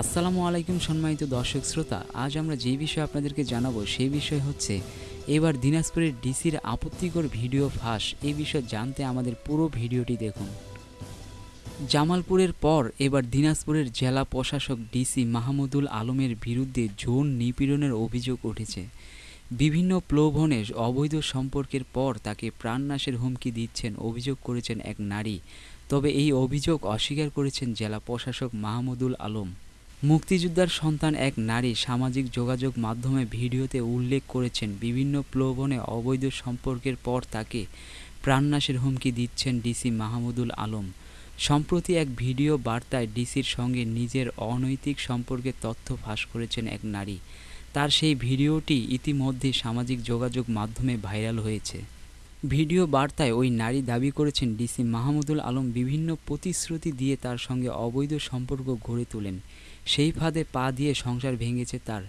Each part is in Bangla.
আসসালামু আলাইকুম সম্মানিত দর্শক শ্রোতা, আজ আমরা যে বিষয়ে আপনাদেরকে জানাব সেই বিষয় হচ্ছে, এবার দিনাজপুরের ডিসির আপত্তিকর ভিডিও ফাঁস এই বিষয়ে জানতে আমাদের পুরো ভিডিওটি দেখুন। জামালপুরের পর এবার দিনাজপুরের জেলা প্রশাসক ডিসি মাহমুদুল আলমের বিরুদ্ধে যৌন নিপীড়নের অভিযোগ উঠেছে। বিভিন্ন প্লোভনে অবৈধ সম্পর্কের পর তাকে প্রাণনাশের হুমকি দিচ্ছেন অভিযোগ করেছেন এক নারী, তবে এই অভিযোগ অস্বীকার করেছেন জেলা প্রশাসক মাহমুদুল আলম। মুক্তিযোদ্ধার সন্তান এক নারী সামাজিক যোগাযোগ মাধ্যমে ভিডিওতে উল্লেখ করেছেন, বিভিন্ন প্লোভনে অবৈধ সম্পর্কের পর তাকে প্রাণনাশের হুমকি দিচ্ছেন ডিসি মাহমুদুল আলম। সম্প্রতি এক ভিডিও বার্তায় ডিসির সঙ্গে নিজের অনৈতিক সম্পর্কের তথ্য ফাঁস করেছেন এক নারী। তার সেই ভিডিওটি ইতিমধ্যে সামাজিক যোগাযোগ মাধ্যমে ভাইরাল হয়েছে। ভিডিও বার্তায় ওই নারী দাবি করেছেন, ডিসি মাহমুদুল আলম বিভিন্ন প্রতিশ্রুতি দিয়ে তার সঙ্গে অবৈধ সম্পর্ক গড়ে তোলেন। সেই ফাঁদে পা দিয়ে সংসার ভেঙেছে তার।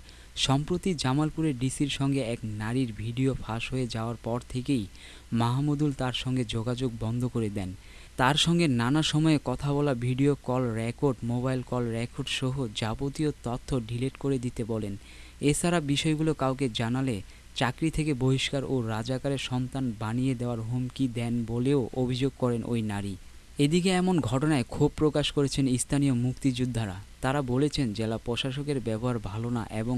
সম্প্রতি জামালপুরের ডিসির সঙ্গে এক নারীর ভিডিও ফাঁস হয়ে যাওয়ার পর থেকেই মাহমুদুল তার সঙ্গে যোগাযোগ বন্ধ করে দেন। তার সঙ্গে নানা সময়ে কথা বলা video call record, mobile call record সহ যাবতীয় তথ্য ডিলিট করে দিতে বলেন। এছাড়া বিষয়গুলো কাউকে জানালে চাকরি থেকে বহিষ্কার ও রাজাকারের সন্তান বানিয়ে দেওয়ার হুমকি দেন বলেও অভিযোগ করেন ওই নারী। এদিকে এমন ঘটনায় ক্ষোভ প্রকাশ করেছেন স্থানীয় মুক্তিযোদ্ধারা। তারা বলেছেন, জেলা প্রশাসকের ব্যবহার ভালো না এবং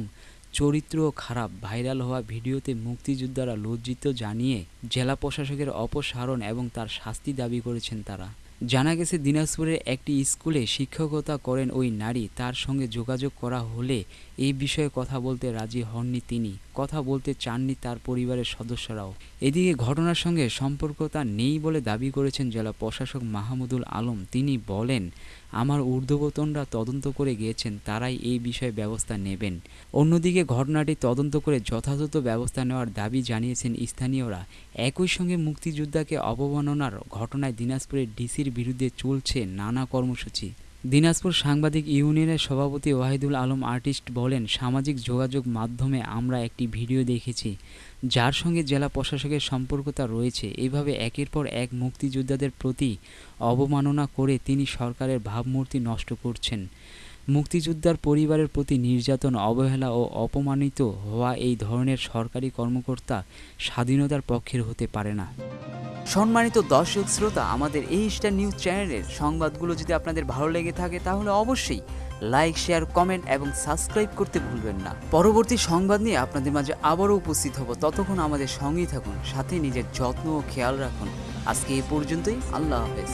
চরিত্রও খারাপ। ভাইরাল হওয়া ভিডিওতে মুক্তিযোদ্ধারা লজ্জিত জানিয়ে জেলা প্রশাসকের অপসারণ এবং তার শাস্তি দাবি করেছেন তারা। জানা গেছে দিনাজপুরের একটি স্কুলে শিক্ষকতা করেন ওই নারী। তার সঙ্গে যোগাযোগ করা হলে এই বিষয়ে কথা বলতে রাজি হননি তিনি। কথা বলতে চাননি তার পরিবারের সদস্যরাও। এদিকে ঘটনার সঙ্গে সম্পর্কতা নেই বলে দাবি করেছেন জেলা প্রশাসক মাহমুদুল আলম। তিনি বলেন আমার ঊর্ধ্বতনরা তদন্ত করে গিয়েছেন, তারাই এই বিষয়ে ব্যবস্থা নেবেন। অন্যদিকে ঘটনাটি তদন্ত করে যথাযথ ব্যবস্থা নেওয়ার দাবি জানিয়েছেন স্থানীয়রা। একই সঙ্গে মুক্তিযোদ্ধাকে অবমাননার ঘটনায় দিনাজপুরের ডিসির বিরুদ্ধে চলছে নানা কর্মসূচি। দিনাজপুর সাংবাদিক ইউনিয়নের সভাপতি ওয়াহিদুল আলম আর্টিস্ট বলেন, সামাজিক যোগাযোগ মাধ্যমে আমরা একটি ভিডিও দেখেছি, যার সঙ্গে জেলা প্রশাসকের সম্পর্কতা রয়েছে। এভাবে একের পর এক মুক্তিযোদ্ধাদের প্রতি অবমাননা করে তিনি সরকারের ভাবমূর্তি নষ্ট করছেন। মুক্তিযোদ্ধার পরিবারের প্রতি নির্যাতন, অবহেলা ও অপমানিত হওয়া এই ধরনের সরকারি কর্মকর্তা স্বাধীনতার পক্ষের হতে পারে না। সম্মানিত দর্শক শ্রোতা, আমাদের এই স্টার নিউজ চ্যানেলের সংবাদগুলো যদি আপনাদের ভালো লেগে থাকে, তাহলে অবশ্যই লাইক, শেয়ার, কমেন্ট এবং সাবস্ক্রাইব করতে ভুলবেন না। পরবর্তী সংবাদ নিয়ে আপনাদের মাঝে আবারও উপস্থিত হব। ততক্ষণ আমাদের সঙ্গেই থাকুন, সাথে নিজের যত্ন ও খেয়াল রাখুন। আজকে এই পর্যন্তই, আল্লাহ হাফেজ।